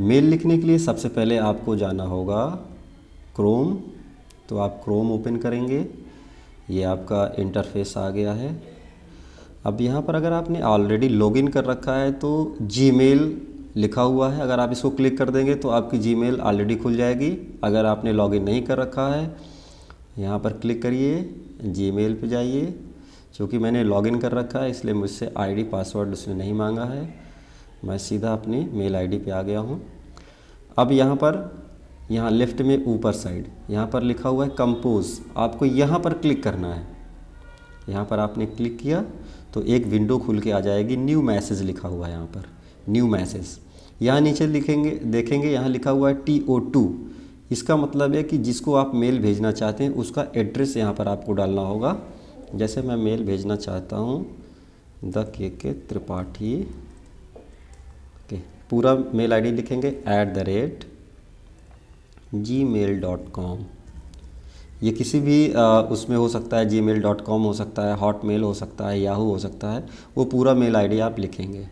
Mail लिखने के लिए सबसे पहले आपको जाना होगा क्रोम तो आप क्रोम ओपन करेंगे। ये आपका इंटरफेस आ गया है। अब यहाँ पर अगर आपने ऑलरेडी लॉगिन कर रखा है तो जीमेल लिखा हुआ है। अगर आप इसको क्लिक कर देंगे तो आपकी जीमेल ऑलरेडी खुल जाएगी। अगर आपने लॉगिन नहीं कर रखा है, यहाँ पर क्लिक करिए जीमेल पे जाइए। क्योंकि मैंने लॉगिन कर रखा है, इसलिए मुझसे आईडी पासवर्ड उसने नहीं मांगा है। मैं सीधा अपनी मेल आईडी पे आ गया हूँ। अब यहाँ पर, यहाँ लेफ़्ट में ऊपर साइड, यहाँ पर लिखा हुआ है कंपोज। आपको यहाँ पर क्लिक करना है। यहाँ पर आपने क्लिक किया तो एक विंडो खुल के आ जाएगी। न्यू मैसेज लिखा हुआ है यहाँ पर। New message. यहाँ नीचे लिखेंगे, देखेंगे, यहाँ लिखा हुआ है टी ओ टू इसका मतलब है कि जिसको आप मेल भेजना चाहते हैं, उसका एड्रेस यहाँ पर आपको डालना होगा। जैसे मैं मेल भेजना चाहता हूँ, द के के त्रिपाठी पूरा मेल आईडी लिखेंगे at the rate gmail dot com ये किसी भी आ, उसमें हो सकता है जी मेल डॉट कॉम हो सकता है हॉट मेल हो सकता है याहू हो सकता है वो पूरा मेल आईडी आप लिखेंगे।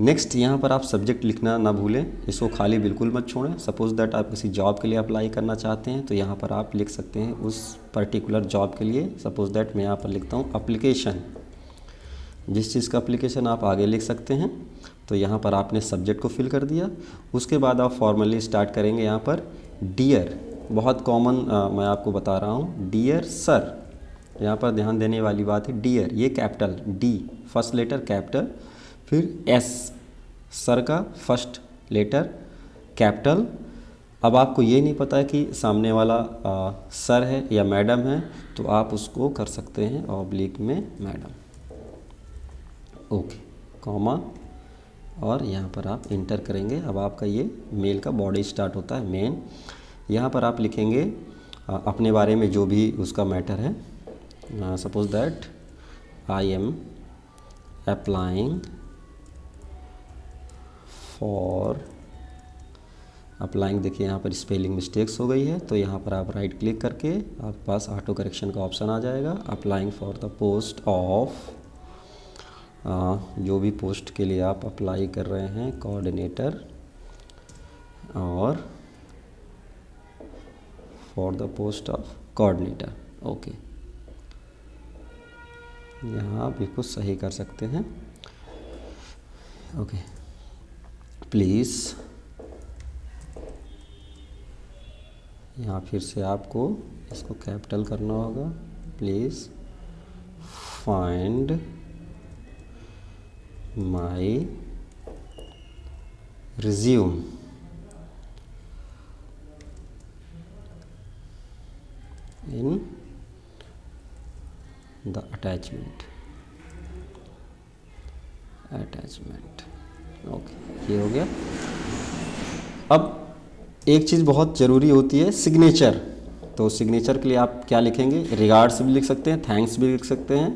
नेक्स्ट यहाँ पर आप सब्जेक्ट लिखना ना भूलें इसको खाली बिल्कुल मत छोड़ें। सपोज़ दैट आप किसी जॉब के लिए अप्लाई करना चाहते हैं तो यहाँ पर आप लिख सकते हैं उस पर्टिकुलर जॉब के लिए। सपोज़ दैट मैं यहाँ पर लिखता हूँ अप्लीकेशन जिस चीज़ का अप्लीकेशन आप आगे लिख सकते हैं तो यहाँ पर आपने सब्जेक्ट को फिल कर दिया। उसके बाद आप फॉर्मली स्टार्ट करेंगे यहाँ पर डियर बहुत कॉमन मैं आपको बता रहा हूँ। डियर सर यहाँ पर ध्यान देने वाली बात है। डियर ये capital D first letter capital फिर एस सर का फ़र्स्ट लेटर कैपिटल अब आपको ये नहीं पता कि सामने वाला आ, सर है या मैडम है तो आप उसको कर सकते हैं ऑब्लिक में मैडम ओके कॉमा और यहाँ पर आप इंटर करेंगे। अब आपका ये मेल का बॉडी स्टार्ट होता है मेन यहाँ पर आप लिखेंगे अपने बारे में जो भी उसका मैटर है। Suppose that I am applying for applying देखिए यहाँ पर स्पेलिंग मिस्टेक्स हो गई है। तो यहाँ पर आप राइट क्लिक करके आपके पास ऑटो करेक्शन का ऑप्शन आ जाएगा। Applying for the post of जो भी पोस्ट के लिए आप अप्लाई कर रहे हैं कोऑर्डिनेटर और for the post of coordinator okay यहाँ आप इसको सही कर सकते हैं ओके प्लीज़ यहाँ फिर से आपको इसको कैपिटल करना होगा please find my resume in the attachment attachment okay ये हो गया। अब एक चीज़ बहुत ज़रूरी होती है सिग्नेचर तो सिग्नेचर के लिए आप क्या लिखेंगे? रिगार्ड्स भी लिख सकते हैं थैंक्स भी लिख सकते हैं।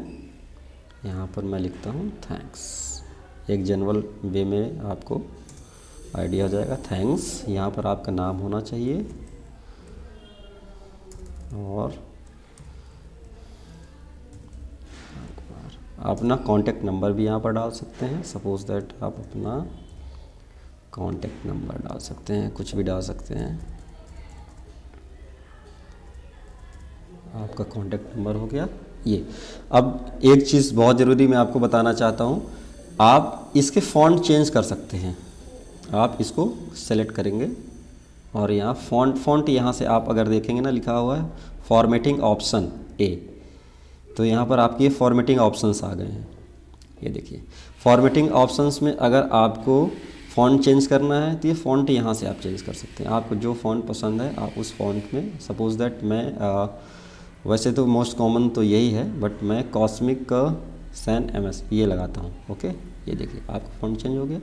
यहाँ पर मैं लिखता हूँ थैंक्स एक जनरल वे में आपको आइडिया हो जाएगा। थैंक्स यहाँ पर आपका नाम होना चाहिए। और अपना कॉन्टेक्ट नंबर भी यहाँ पर डाल सकते हैं। सपोज़ दैट आप अपना कॉन्टेक्ट नंबर डाल सकते हैं। कुछ भी डाल सकते हैं। आपका कॉन्टेक्ट नंबर हो गया। ये। अब एक चीज़ बहुत ज़रूरी मैं आपको बताना चाहता हूँ। आप इसके फ़ॉन्ट चेंज कर सकते हैं। आप इसको सेलेक्ट करेंगे और यहाँ फ़ॉन्ट फ़ॉन्ट यहाँ से आप अगर देखेंगे ना लिखा हुआ है फॉर्मेटिंग ऑप्शन ए तो यहाँ पर आपके फॉर्मेटिंग ऑप्शंस आ गए हैं। ये देखिए फॉर्मेटिंग ऑप्शंस में अगर आपको फ़ॉन्ट चेंज करना है तो ये फ़ॉन्ट यहाँ से आप चेंज कर सकते हैं। आपको जो फ़ॉन्ट पसंद है आप उस फ़ॉन्ट में सपोज़ दैट मैं आ, वैसे तो मोस्ट कॉमन तो यही है बट मैं कॉस्मिक सैन एम एस ये लगाता हूँ ओके ये देखिए, आपका फ़ॉन्ट चेंज हो गया।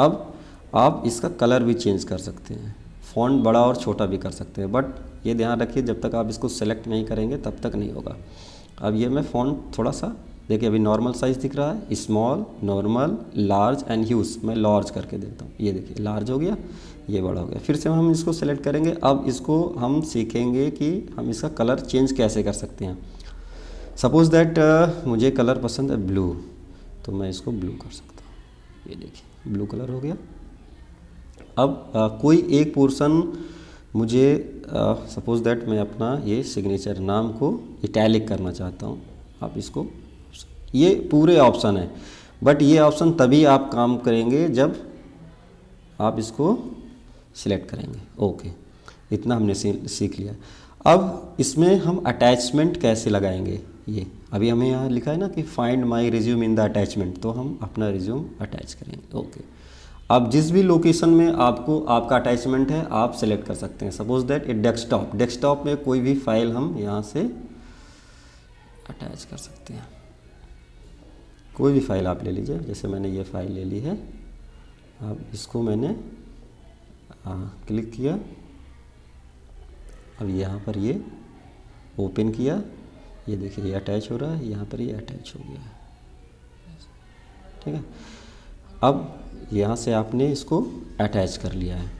अब आप इसका कलर भी चेंज कर सकते हैं। फ़ॉन्ट बड़ा और छोटा भी कर सकते हैं बट ये ध्यान रखिए, जब तक आप इसको सेलेक्ट नहीं करेंगे, तब तक नहीं होगा। अब ये मैं फ़ॉन्ट थोड़ा सा, देखिए, अभी नॉर्मल साइज़ दिख रहा है small normal large and huge मैं लार्ज करके देता हूँ। ये देखिए लार्ज हो गया, ये बड़ा हो गया। फिर से हम इसको सेलेक्ट करेंगे। अब इसको हम सीखेंगे कि हम इसका कलर चेंज कैसे कर सकते हैं। सपोज़ दैट uh, मुझे कलर पसंद है ब्लू तो मैं इसको ब्लू कर सकता हूँ। ये देखिए ब्लू कलर हो गया। अब आ, कोई एक पोर्सन मुझे सपोज़ दैट मैं अपना ये सिग्नेचर नाम को इटैलिक करना चाहता हूँ। आप इसको ये पूरे ऑप्शन है। बट ये ऑप्शन तभी आप काम करेंगे जब आप इसको सिलेक्ट करेंगे। ओके इतना हमने सीख लिया। अब इसमें हम अटैचमेंट कैसे लगाएँगे? ये। अभी हमें यहाँ लिखा है ना कि find my resume in the attachment तो हम अपना रिज्यूम अटैच करेंगे। ओके अब जिस भी लोकेशन में आपको आपका अटैचमेंट है आप सेलेक्ट कर सकते हैं। Suppose that a desktop desktop में कोई भी फ़ाइल हम यहाँ से अटैच कर सकते हैं। कोई भी फ़ाइल आप ले लीजिए जैसे मैंने ये फ़ाइल ले ली है। अब इसको मैंने आ, क्लिक किया। अब यहाँ पर ये ओपन किया। ये देखिए, ये अटैच हो रहा है, यहाँ पर ये अटैच हो गया ठीक है? अब यहाँ से आपने इसको अटैच कर लिया है।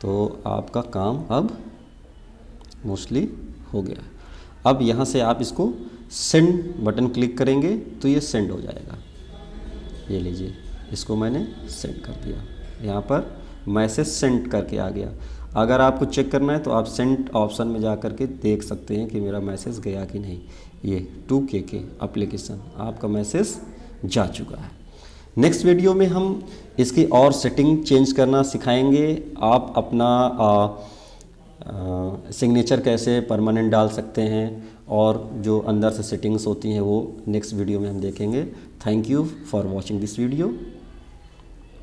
तो आपका काम अब मोस्टली हो गया। अब यहाँ से आप इसको सेंड बटन क्लिक करेंगे तो ये सेंड हो जाएगा। ये लीजिए, इसको मैंने सेंड कर दिया। यहाँ पर मैसेज सेंड करके आ गया। अगर आपको चेक करना है तो आप सेंट ऑप्शन में जा कर के देख सकते हैं कि मेरा मैसेज गया कि नहीं। ये टू के के अप्लीकेशन आपका मैसेज जा चुका है। नेक्स्ट वीडियो में हम इसकी और सेटिंग चेंज करना सिखाएँगे। आप अपना सिग्नेचर कैसे परमानेंट डाल सकते हैं और जो अंदर से सेटिंग्स होती हैं वो नेक्स्ट वीडियो में हम देखेंगे। Thank you for watching this video.